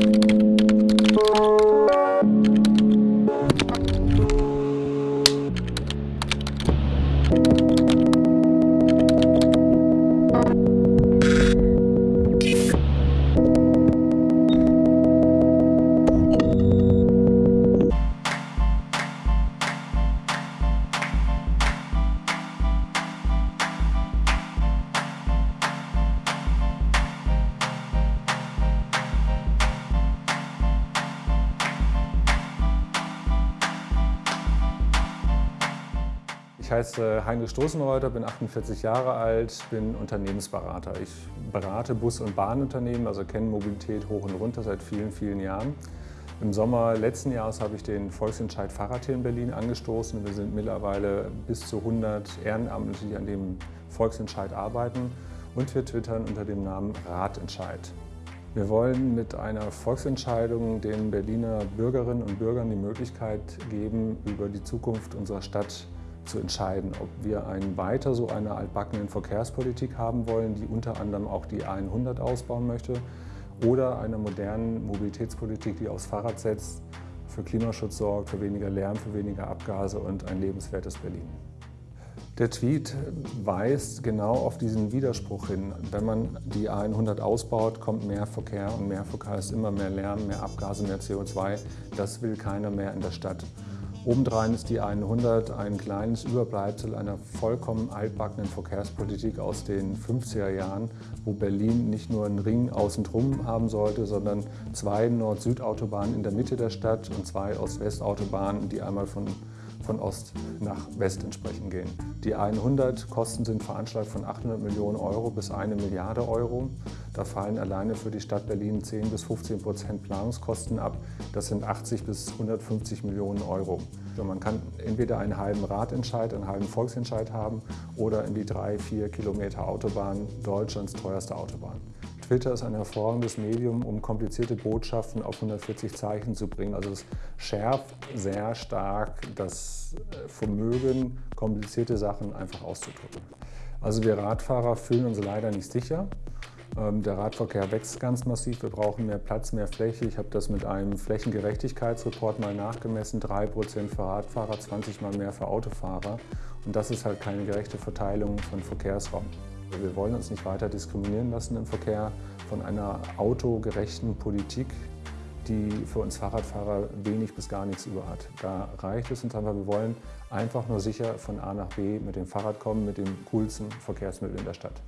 Ich heiße Heinrich Stoßenreuter, bin 48 Jahre alt, bin Unternehmensberater. Ich berate Bus- und Bahnunternehmen, also kenne Mobilität hoch und runter seit vielen, vielen Jahren. Im Sommer letzten Jahres habe ich den Volksentscheid Fahrrad hier in Berlin angestoßen. Wir sind mittlerweile bis zu 100 Ehrenamtliche, die an dem Volksentscheid arbeiten. Und wir twittern unter dem Namen Radentscheid. Wir wollen mit einer Volksentscheidung den Berliner Bürgerinnen und Bürgern die Möglichkeit geben, über die Zukunft unserer Stadt zu entscheiden, ob wir ein weiter so eine altbackenen Verkehrspolitik haben wollen, die unter anderem auch die A100 ausbauen möchte, oder eine moderne Mobilitätspolitik, die aufs Fahrrad setzt, für Klimaschutz sorgt, für weniger Lärm, für weniger Abgase und ein lebenswertes Berlin. Der Tweet weist genau auf diesen Widerspruch hin. Wenn man die A100 ausbaut, kommt mehr Verkehr und mehr Verkehr ist immer mehr Lärm, mehr Abgase, mehr CO2. Das will keiner mehr in der Stadt. Obendrein ist die 100 ein kleines Überbleibsel einer vollkommen altbackenen Verkehrspolitik aus den 50er Jahren, wo Berlin nicht nur einen Ring außen drum haben sollte, sondern zwei Nord-Süd-Autobahnen in der Mitte der Stadt und zwei Ost-West-Autobahnen, die einmal von von Ost nach West entsprechend gehen. Die 100 Kosten sind veranschlagt von 800 Millionen Euro bis eine Milliarde Euro. Da fallen alleine für die Stadt Berlin 10 bis 15 Prozent Planungskosten ab. Das sind 80 bis 150 Millionen Euro. Und man kann entweder einen halben Ratentscheid, einen halben Volksentscheid haben oder in die drei, vier Kilometer Autobahn, Deutschlands teuerste Autobahn. Twitter ist ein hervorragendes Medium, um komplizierte Botschaften auf 140 Zeichen zu bringen. Also es schärft sehr stark das äh, Vermögen, komplizierte Sachen einfach auszudrücken. Also wir Radfahrer fühlen uns leider nicht sicher. Ähm, der Radverkehr wächst ganz massiv. Wir brauchen mehr Platz, mehr Fläche. Ich habe das mit einem Flächengerechtigkeitsreport mal nachgemessen. 3% für Radfahrer, 20 mal mehr für Autofahrer. Und das ist halt keine gerechte Verteilung von Verkehrsraum. Wir wollen uns nicht weiter diskriminieren lassen im Verkehr von einer autogerechten Politik, die für uns Fahrradfahrer wenig bis gar nichts über hat. Da reicht es uns einfach, wir wollen einfach nur sicher von A nach B mit dem Fahrrad kommen, mit dem coolsten Verkehrsmittel in der Stadt.